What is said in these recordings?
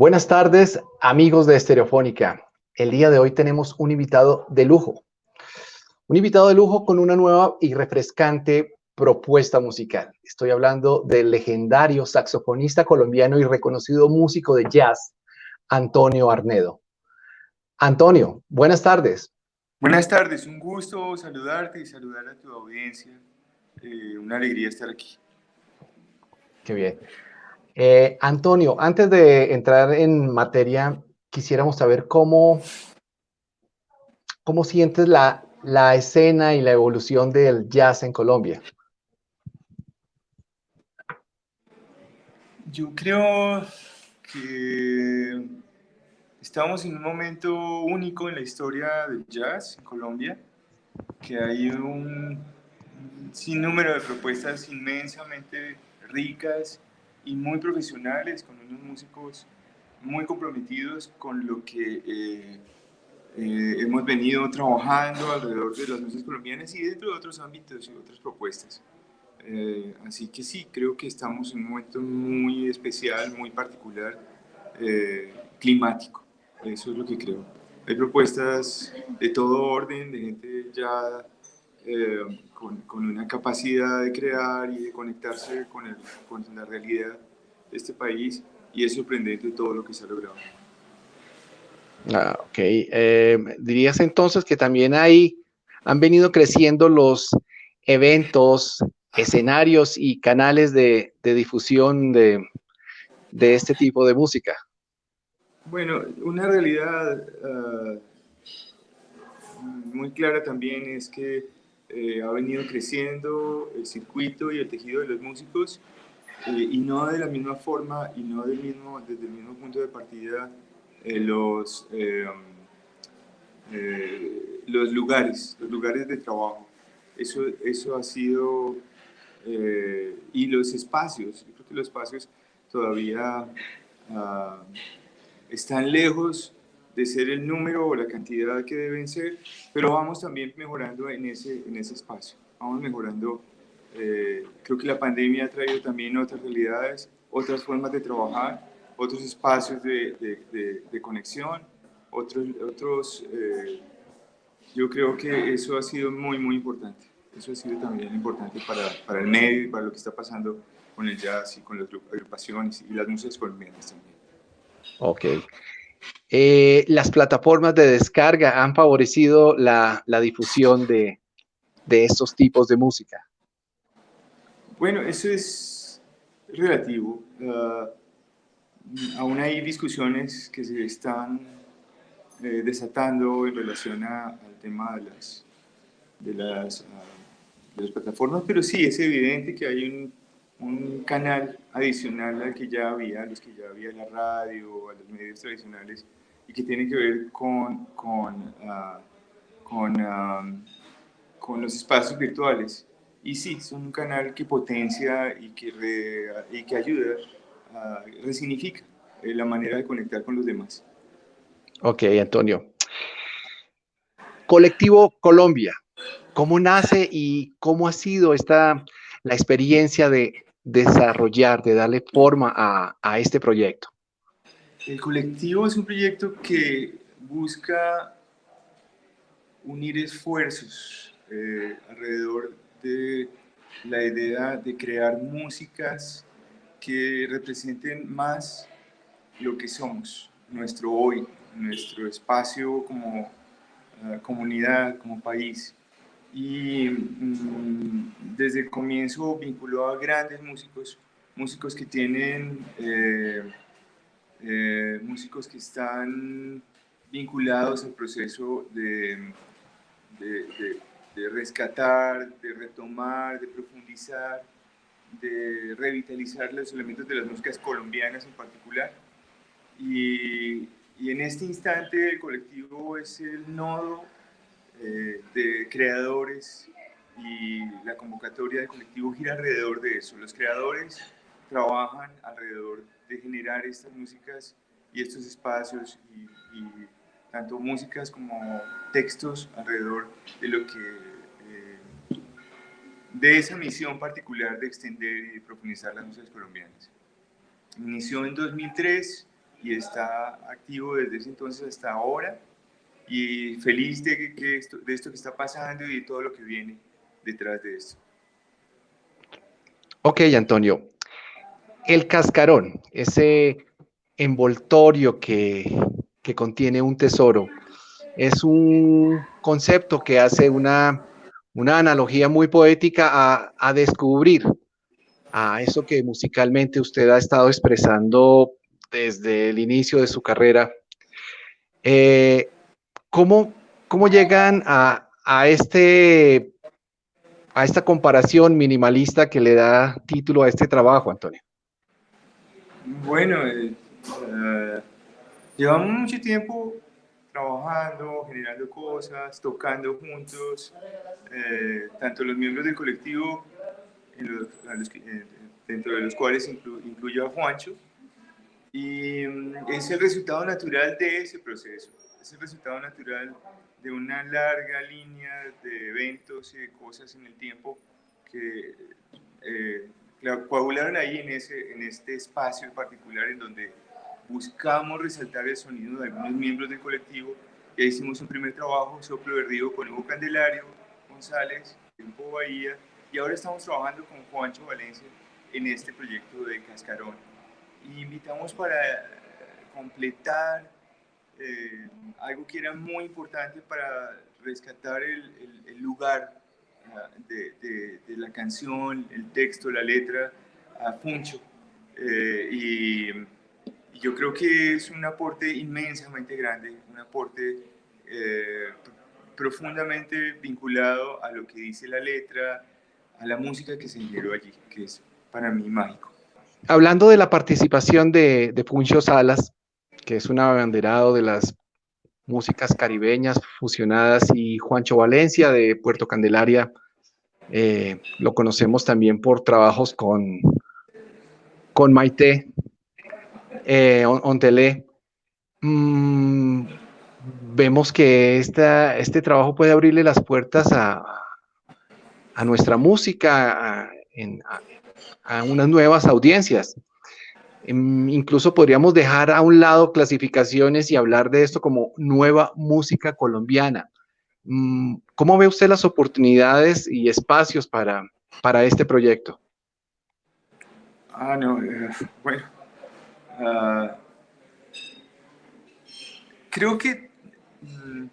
Buenas tardes, amigos de Estereofónica. El día de hoy tenemos un invitado de lujo. Un invitado de lujo con una nueva y refrescante propuesta musical. Estoy hablando del legendario saxofonista colombiano y reconocido músico de jazz, Antonio Arnedo. Antonio, buenas tardes. Buenas tardes, un gusto saludarte y saludar a tu audiencia. Eh, una alegría estar aquí. Qué bien. Eh, Antonio, antes de entrar en materia, quisiéramos saber cómo, cómo sientes la, la escena y la evolución del jazz en Colombia. Yo creo que estamos en un momento único en la historia del jazz en Colombia, que hay un sinnúmero de propuestas inmensamente ricas y muy profesionales, con unos músicos muy comprometidos con lo que eh, eh, hemos venido trabajando alrededor de las músicas colombianas y dentro de otros ámbitos y otras propuestas. Eh, así que sí, creo que estamos en un momento muy especial, muy particular, climático. Eso es lo que creo. Hay propuestas de todo orden, de gente ya con, con, una capacidad de crear y de conectarse con, el, con la realidad de este país y es sorprendente todo lo que se ha logrado. Ah, ok. Eh, ¿Dirías entonces que también hay, han venido creciendo los eventos, escenarios y canales de, de difusión de, de, este tipo de música? Bueno, una realidad uh, muy clara también es que eh, ha venido creciendo el circuito y el tejido de los músicos eh, y no de la misma forma y no del mismo, desde el mismo punto de partida eh, los, los lugares, los lugares de trabajo. Eso, eso ha sido, y los espacios, yo creo que los espacios todavía ah, están lejos de ser el número o la cantidad que deben ser, pero vamos también mejorando en ese, en ese espacio. Vamos mejorando. Eh, creo que la pandemia ha traído también otras realidades, otras formas de trabajar, otros espacios de, de, conexión, otros... otros eh, yo creo que eso ha sido muy, muy importante. Eso ha sido también importante para, para el medio y para lo que está pasando con el jazz y con las agrupaciones y las músicas colombianas también. Ok. Eh, las plataformas de descarga han favorecido la, la difusión de, de, estos tipos de música. Bueno, eso es relativo. Uh, aún hay discusiones que se están eh, desatando en relación a, al tema de las, de las, uh, de las plataformas, pero sí, es evidente que hay un un canal adicional al que ya había, a los que ya había la radio, a los medios tradicionales, y que tiene que ver con, con, ah, con, con, los espacios virtuales. Y sí, son un canal que potencia y que, y que ayuda, a, resignifica eh, la manera de conectar con los demás. Ok, Antonio. Colectivo Colombia, ¿cómo nace y cómo ha sido esta, la experiencia de desarrollar, de darle forma a, a este proyecto? El colectivo es un proyecto que busca unir esfuerzos eh, alrededor de la idea de crear músicas que representen más lo que somos, nuestro hoy, nuestro espacio como uh, comunidad, como país. Y mm, desde el comienzo vinculó a grandes músicos, músicos que tienen, eh, eh, músicos que están vinculados al proceso de, de, rescatar, de retomar, de profundizar, de revitalizar los elementos de las músicas colombianas en particular. Y, y en este instante el colectivo es el nodo eh, de creadores y la convocatoria del colectivo gira alrededor de eso. Los creadores trabajan alrededor de generar estas músicas y estos espacios y, tanto músicas como textos alrededor de lo que eh, de esa misión particular de extender y de profundizar las músicas colombianas. Inició en 2003 y está activo desde ese entonces hasta ahora y feliz de, que esto, de esto que está pasando y de todo lo que viene detrás de esto. Ok, Antonio. El cascarón, ese envoltorio que, que contiene un tesoro, es un concepto que hace una, una analogía muy poética a, a descubrir a eso que musicalmente usted ha estado expresando desde el inicio de su carrera. Eh, ¿cómo, ¿cómo, llegan a, a, este, a esta comparación minimalista que le da título a este trabajo, Antonio? Bueno, eh, uh, llevamos mucho tiempo trabajando, generando cosas, tocando juntos, eh, tanto los miembros del colectivo, los, dentro de los cuales inclu, incluyo a Juancho, y mm, es el resultado natural de ese proceso, es el resultado natural de una larga línea de eventos y de cosas en el tiempo que eh, coagularon ahí en, ese, en este espacio en particular en donde buscamos resaltar el sonido de algunos miembros del colectivo. Ya hicimos un primer trabajo, Soplo Verdido, con Hugo Candelario, González, Tiempo Bahía, y ahora estamos trabajando con Juancho Valencia en este proyecto de Cascarón y invitamos para completar eh, algo que era muy importante para rescatar el, el, lugar ah, de, la canción, el texto, la letra, a Funcho. Eh, y, y, yo creo que es un aporte inmensamente grande, un aporte eh, profundamente vinculado a lo que dice la letra, a la música que se generó allí, que es para mí mágico hablando de la participación de, de Funcho Salas, que es un abanderado de las músicas caribeñas fusionadas, y Juancho Valencia de Puerto Candelaria, eh, lo conocemos también por trabajos con, con Maite eh, Ontelé. Mm, vemos que esta, este trabajo puede abrirle las puertas a, a nuestra música a unas nuevas audiencias. Em, incluso podríamos dejar a un lado clasificaciones y hablar de esto como nueva música colombiana. Mm, ¿Cómo ve usted las oportunidades y espacios para, para este proyecto? Ah, no, eh, bueno. Uh, creo que mm,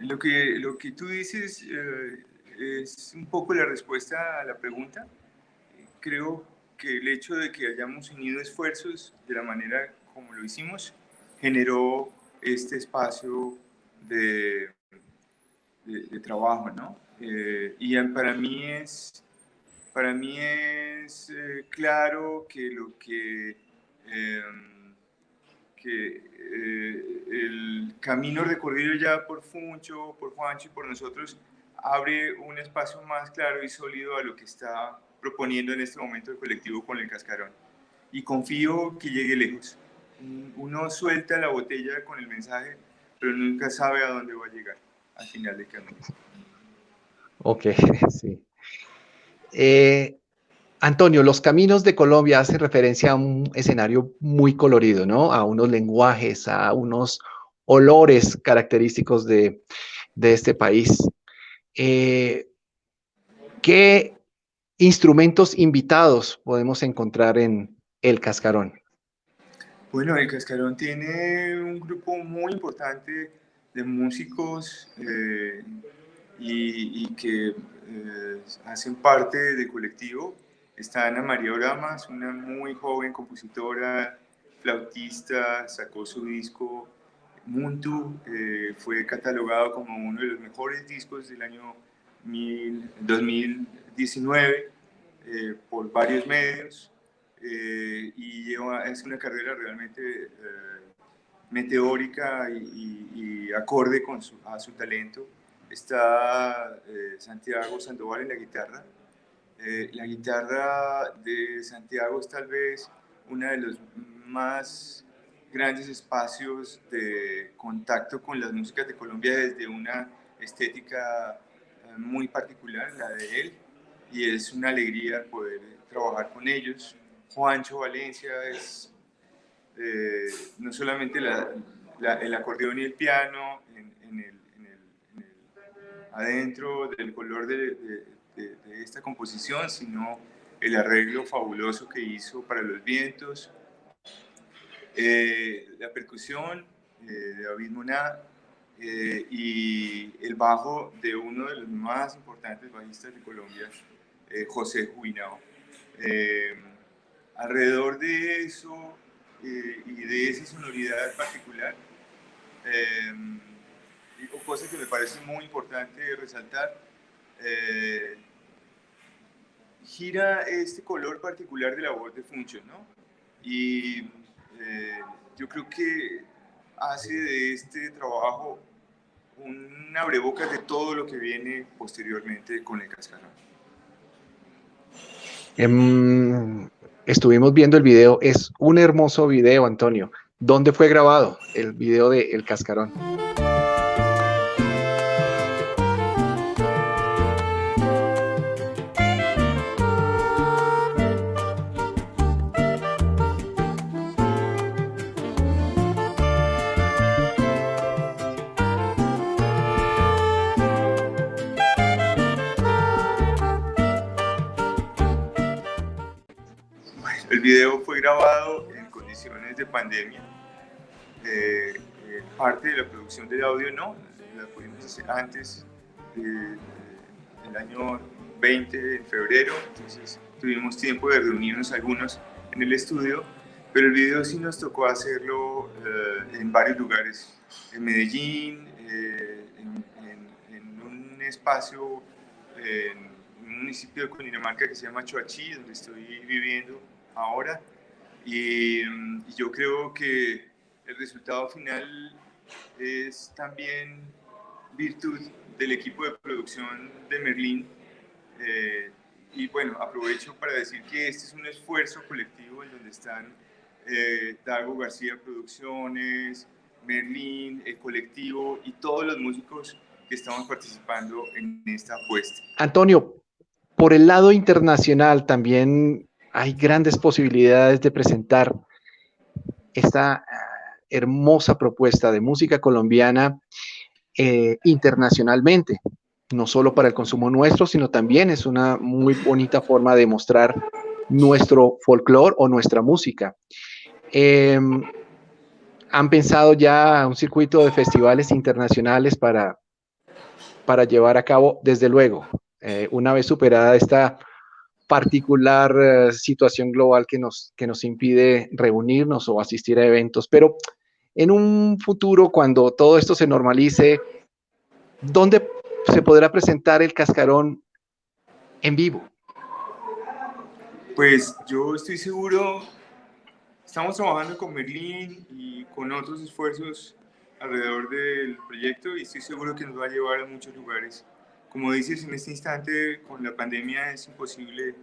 lo que lo que tú dices uh, es un poco la respuesta a la pregunta creo que el hecho de que hayamos unido esfuerzos de la manera como lo hicimos generó este espacio de, de, trabajo, ¿no? Eh, y para mí es, para mí es eh, claro que lo que, em, que eh, el camino recorrido ya por Funcho, por Juancho y por nosotros abre un espacio más claro y sólido a lo que está proponiendo en este momento el colectivo con el cascarón. Y confío que llegue lejos. Uno suelta la botella con el mensaje, pero nunca sabe a dónde va a llegar al final del camino. Ok, sí. Eh, Antonio, los caminos de Colombia hacen referencia a un escenario muy colorido, ¿no? A unos lenguajes, a unos olores característicos de, de este país. Eh, ¿Qué instrumentos invitados podemos encontrar en El Cascarón? Bueno, El Cascarón tiene un grupo muy importante de músicos eh, y, que eh, hacen parte del colectivo. Está Ana María Oramas, una muy joven compositora, flautista, sacó su disco Muntu, eh, fue catalogado como uno de los mejores discos del año 2019 eh, por varios medios eh, y lleva, es una carrera realmente eh, meteórica y, y, acorde con su, a su talento. Está Santiago Sandoval en la guitarra. la guitarra de Santiago es tal vez uno de los más grandes espacios de contacto con las músicas de Colombia desde una estética muy particular, la de él, y es una alegría poder trabajar con ellos. Juancho Valencia es eh, no solamente el acordeón y el piano en, el, adentro del color de, esta composición, sino el arreglo fabuloso que hizo para los vientos, eh, la percusión eh, de David Moná y el bajo de uno de los más importantes bajistas de Colombia, José Juinao. alrededor de eso eh, y de esa sonoridad particular. Eh, cosa que me parece muy importante resaltar, eh, gira este color particular de la voz de Function, ¿no? Y eh, yo creo que hace de este trabajo un abrebocas de todo lo que viene posteriormente con el cascarón. Em, estuvimos viendo el video, es un hermoso video, Antonio. ¿Dónde fue grabado el video de El Cascarón? Video fue grabado en condiciones de pandemia. Eh, eh, parte de la producción del audio no, la pudimos hacer antes del año 20 de febrero, entonces tuvimos tiempo de reunirnos algunos en el estudio, pero el video sí nos tocó hacerlo eh, en varios lugares, en Medellín, en, en, un espacio, en un municipio de Cundinamarca que se llama Choachí, donde estoy viviendo ahora. Y, yo creo que el resultado final es también virtud del equipo de producción de Merlín. Eh, y bueno, aprovecho para decir que este es un esfuerzo colectivo en donde están eh, Dago García Producciones, Merlín, el colectivo y todos los músicos que estamos participando en esta apuesta. Antonio, por el lado internacional también hay grandes posibilidades de presentar esta ah, hermosa propuesta de música colombiana eh, internacionalmente, no solo para el consumo nuestro, sino también es una muy bonita forma de mostrar nuestro folclore o nuestra música. Em, ¿Han pensado ya un circuito de festivales internacionales para, para llevar a cabo? Desde luego, eh, una vez superada esta particular eh, situación global que nos, que nos impide reunirnos o asistir a eventos, pero en un futuro, cuando todo esto se normalice, ¿dónde se podrá presentar el cascarón en vivo? Pues yo estoy seguro, estamos trabajando con Merlín y con otros esfuerzos alrededor del proyecto y estoy seguro que nos va a llevar a muchos lugares como dices, en este instante con la pandemia es imposible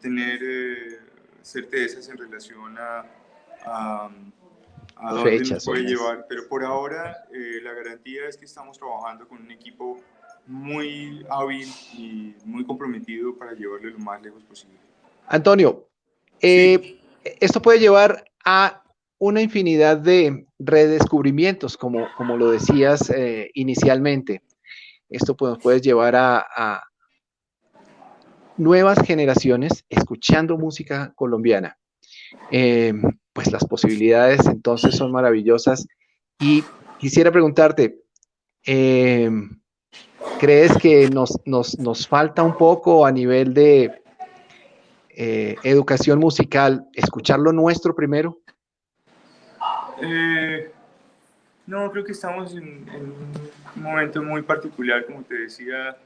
tener eh, certezas en relación a, a, dónde nos puede llevar, pero por ahora eh, la garantía es que estamos trabajando con un equipo muy hábil y muy comprometido para llevarlo lo más lejos posible. Antonio, eh, esto puede llevar a una infinidad de redescubrimientos, como, como lo decías inicialmente esto pues, puede llevar a, nuevas generaciones escuchando música colombiana. Eh, pues las posibilidades entonces son maravillosas. Y quisiera preguntarte, eh, ¿crees que nos, nos, falta un poco a nivel de eh, educación musical escuchar lo nuestro primero? No, creo que estamos en, un momento muy particular, como te decía,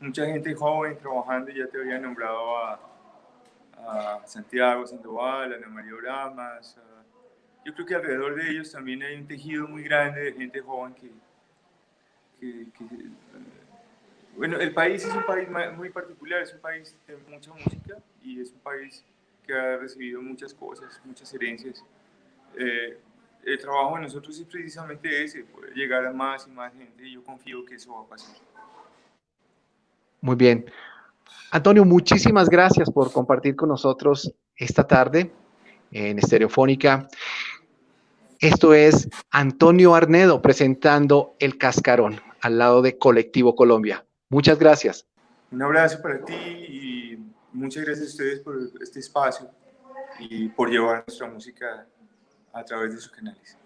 mucha gente joven trabajando, ya te había nombrado a, Santiago Sandoval, a Ana María Oramas, yo creo que alrededor de ellos también hay un tejido muy grande de gente joven que, bueno, el país es un país muy particular, es un país de mucha música y es un país que ha recibido muchas cosas, muchas herencias. Eh, el trabajo de nosotros es precisamente ese, poder llegar a más y más gente y yo confío que eso va a pasar. Muy bien. Antonio, muchísimas gracias por compartir con nosotros esta tarde. en Estereofónica. Esto es Antonio Arnedo presentando El Cascarón al lado de Colectivo Colombia. Muchas gracias. Un abrazo para ti y muchas gracias a ustedes por este espacio y por llevar nuestra música a través de sus canales.